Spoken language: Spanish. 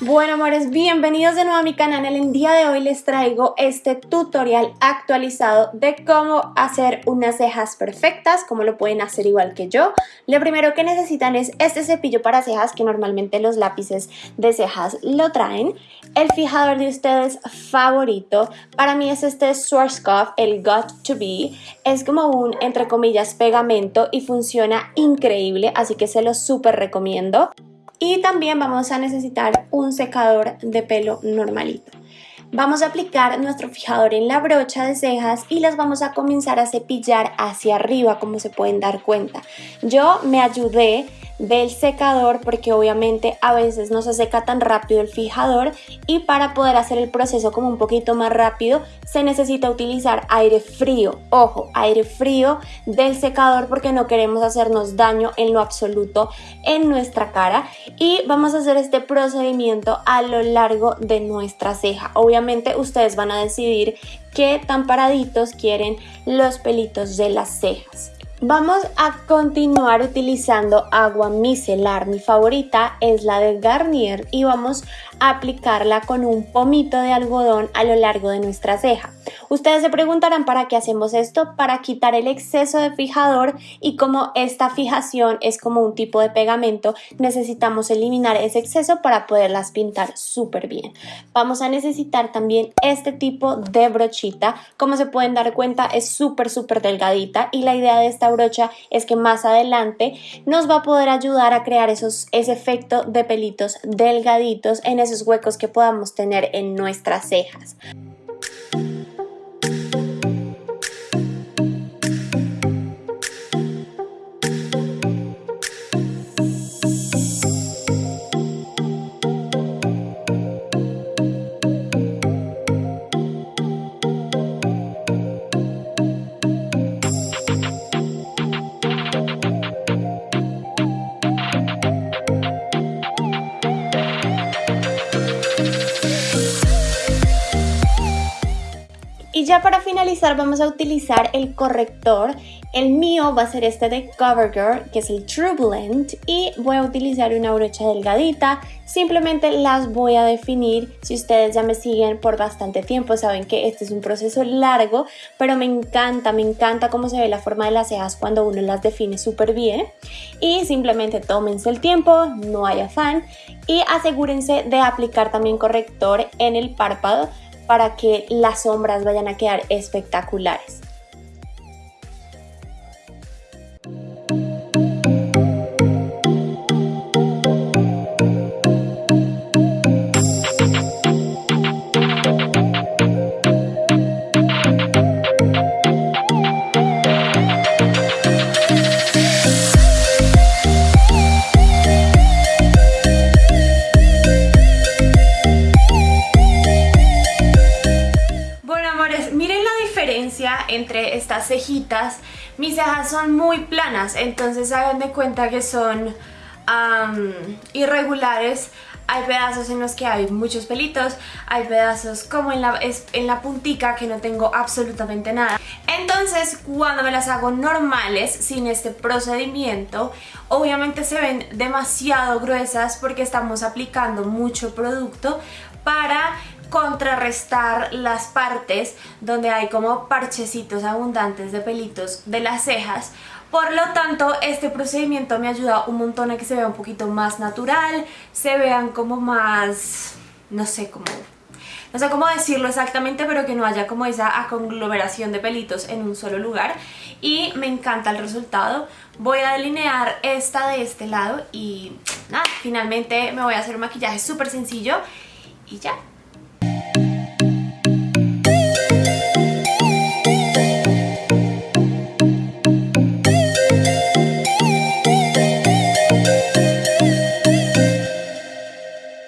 Bueno amores, bienvenidos de nuevo a mi canal. El día de hoy les traigo este tutorial actualizado de cómo hacer unas cejas perfectas, cómo lo pueden hacer igual que yo. Lo primero que necesitan es este cepillo para cejas que normalmente los lápices de cejas lo traen. El fijador de ustedes favorito, para mí es este Schwarzkopf, el Got To Be. Es como un, entre comillas, pegamento y funciona increíble, así que se lo súper recomiendo. Y también vamos a necesitar un secador de pelo normalito. Vamos a aplicar nuestro fijador en la brocha de cejas y las vamos a comenzar a cepillar hacia arriba como se pueden dar cuenta. Yo me ayudé del secador porque obviamente a veces no se seca tan rápido el fijador y para poder hacer el proceso como un poquito más rápido se necesita utilizar aire frío, ojo, aire frío del secador porque no queremos hacernos daño en lo absoluto en nuestra cara y vamos a hacer este procedimiento a lo largo de nuestra ceja. Obviamente ustedes van a decidir qué tan paraditos quieren los pelitos de las cejas. Vamos a continuar utilizando agua micelar. Mi favorita es la de Garnier y vamos a aplicarla con un pomito de algodón a lo largo de nuestra ceja. Ustedes se preguntarán para qué hacemos esto, para quitar el exceso de fijador y como esta fijación es como un tipo de pegamento, necesitamos eliminar ese exceso para poderlas pintar súper bien. Vamos a necesitar también este tipo de brochita, como se pueden dar cuenta es súper súper delgadita y la idea de esta es que más adelante nos va a poder ayudar a crear esos, ese efecto de pelitos delgaditos en esos huecos que podamos tener en nuestras cejas. Y ya para finalizar vamos a utilizar el corrector. El mío va a ser este de CoverGirl, que es el True Blend. Y voy a utilizar una brocha delgadita. Simplemente las voy a definir. Si ustedes ya me siguen por bastante tiempo, saben que este es un proceso largo. Pero me encanta, me encanta cómo se ve la forma de las cejas cuando uno las define súper bien. Y simplemente tómense el tiempo, no hay afán. Y asegúrense de aplicar también corrector en el párpado para que las sombras vayan a quedar espectaculares. Entre estas cejitas. Mis cejas son muy planas, entonces hagan de cuenta que son irregulares. Hay pedazos en los que hay muchos pelitos, hay pedazos como en la, en la puntica que no tengo absolutamente nada. Entonces cuando me las hago normales, sin este procedimiento, obviamente se ven demasiado gruesas porque estamos aplicando mucho producto para contrarrestar las partes donde hay como parchecitos abundantes de pelitos de las cejas por lo tanto, este procedimiento me ayuda un montón a que se vea un poquito más natural, se vean como más, no sé cómo, no sé cómo decirlo exactamente, pero que no haya como esa conglomeración de pelitos en un solo lugar. Y me encanta el resultado. Voy a delinear esta de este lado y nada, finalmente me voy a hacer un maquillaje súper sencillo y ya.